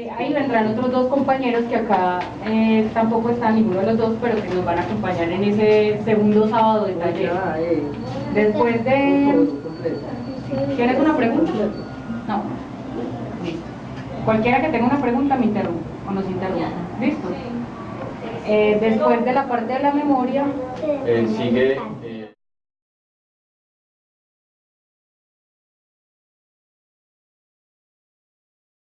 Eh, ahí vendrán otros dos compañeros que acá eh, tampoco están ninguno de los dos, pero que nos van a acompañar en ese segundo sábado de taller. Después de... ¿Tienes una pregunta? No. Listo. Cualquiera que tenga una pregunta me interrumpe o nos interrumpe. ¿Listo? Eh, después de la parte de la memoria... Eh, sigue eh,